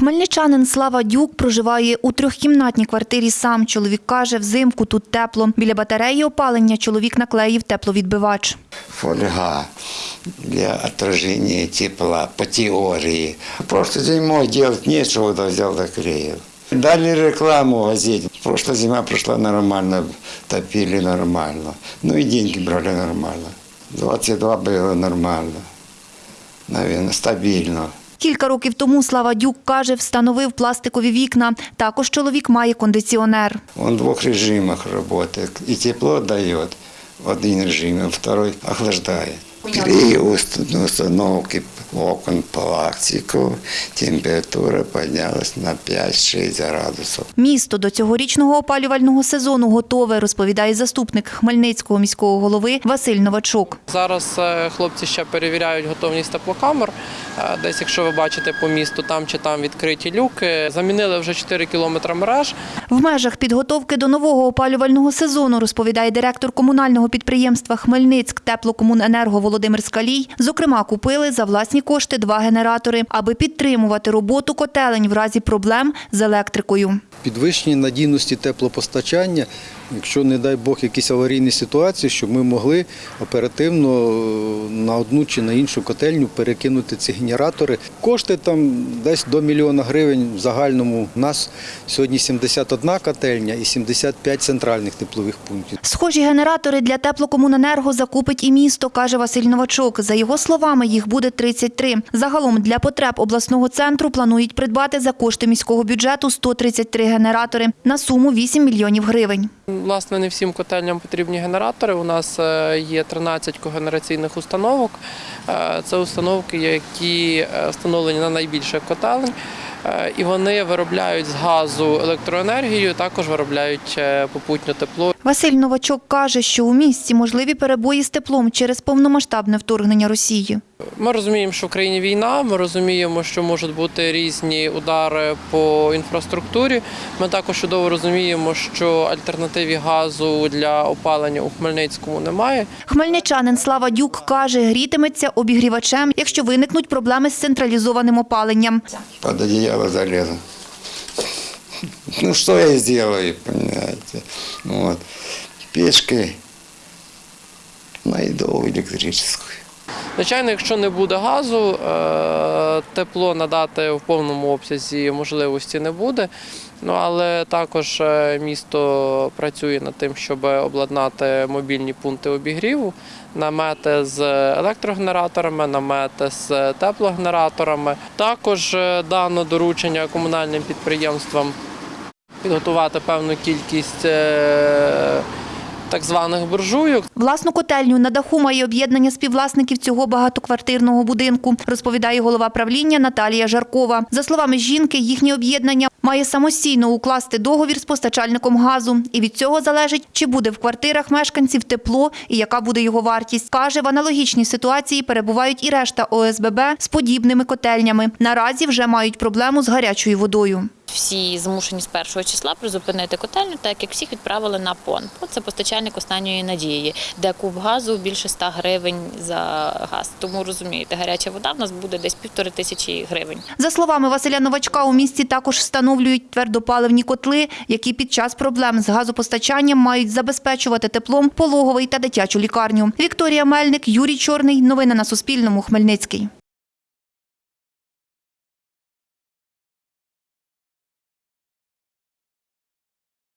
Хмельничанин Слава Дюк проживає у трьохкімнатній квартирі сам. Чоловік каже, взимку тут тепло. Біля батареї опалення чоловік наклеїв тепловідбивач. фольга для отражения тепла по теории. Просто зимой делать нечего, да взял доклеил. Дали рекламу в газете. Прошлая зима прошла нормально, топили нормально. Ну и деньги брали нормально. 22 было нормально. Наверное, стабильно. Кілька років тому Слава Дюк каже, встановив пластикові вікна. Також чоловік має кондиціонер. Він в двох режимах працює. І тепло дає в один режим, а второй охлаждает. При уст- установке окон пластику температура поднялась на 5-6 градусов. Місто до цьогорічного опалювального сезону готове, розповідає заступник Хмельницького міського голови Василь Новачук. Зараз е, хлопці ще перевіряють готовність теплокамер. Е, Десь, якщо ви бачите по місту, там чи там відкриті люки. Замінили вже 4 кілометри мереж. В межах підготовки до нового опалювального сезону, розповідає директор комунального підприємства Хмельницьк теплокомуненерго Володимир Скалій. Зокрема, купили за власні кошти два генератори, аби підтримувати роботу котелень в разі проблем з електрикою. підвищення надійності теплопостачання, якщо, не дай Бог, якісь аварійні ситуації, щоб ми могли оперативно е, на одну чи на іншу котельню перекинути ці генератори. Кошти там десь до мільйона гривень в загальному. У нас сьогодні 71 котельня і 75 центральних теплових пунктів. Схожі генератори для теплокомуненерго закупить і місто, каже Василь Новачок. За його словами, їх буде 33. Загалом для потреб обласного центру планують придбати за кошти міського бюджету 133 генератори на суму 8 мільйонів гривень. Власне, не всім котельням потрібні генератори. У нас е, є 13 когенераційних установок. Е, Це установки, які е, встановлені на найбільших котелень. І вони виробляють з газу електроенергію, також виробляють попутнє тепло. Василь Новачок каже, що у місті можливі перебої з теплом через повномасштабне вторгнення Росії. Ми розуміємо, що в країні війна. Ми розуміємо, що можуть бути різні удари по інфраструктурі. Ми також чудово розуміємо, що альтернативі газу для опалення у Хмельницькому немає. Хмельничанин Слава Дюк каже, грітиметься обігрівачем, якщо виникнуть проблеми з централізованим опаленням. Под одеяло залезу. Ну, что я сделаю, понимаете? Вот. Печкой найду электрическую. Звичайно, якщо не буде газу, е, тепло надати в повному обсязі можливості не буде. Ну але також е, місто працює над тим, щоб обладнати мобільні пункти обігріву, намети з електрогенераторами, намети з теплогенераторами. Також е, дано доручення комунальним підприємствам підготувати певну кількість так званих буржуйок. Власну котельню на даху має об'єднання співвласників цього багатоквартирного будинку, розповідає голова правління Наталія Жаркова. За словами жінки, їхнє об'єднання має самостійно укласти договір з постачальником газу. І від цього залежить, чи буде в квартирах мешканців тепло і яка буде його вартість. Каже, в аналогічній ситуації перебувають і решта ОСББ з подібними котельнями. Наразі вже мають проблему з гарячою водою. Всі змушені з першого числа призупинити котельню, так як всіх відправили на ПОН. ПОН – це постачальник останньої надії, де куб газу більше 100 гривень за газ. Тому розумієте, гаряча вода в нас буде десь півтори тисячі гривень. За словами Василя Новачка, у місті також встановлюють твердопаливні котли, які під час проблем з газопостачанням мають забезпечувати теплом пологовий та дитячу лікарню. Вікторія Мельник, Юрій Чорний. Новини на Суспільному. Хмельницький.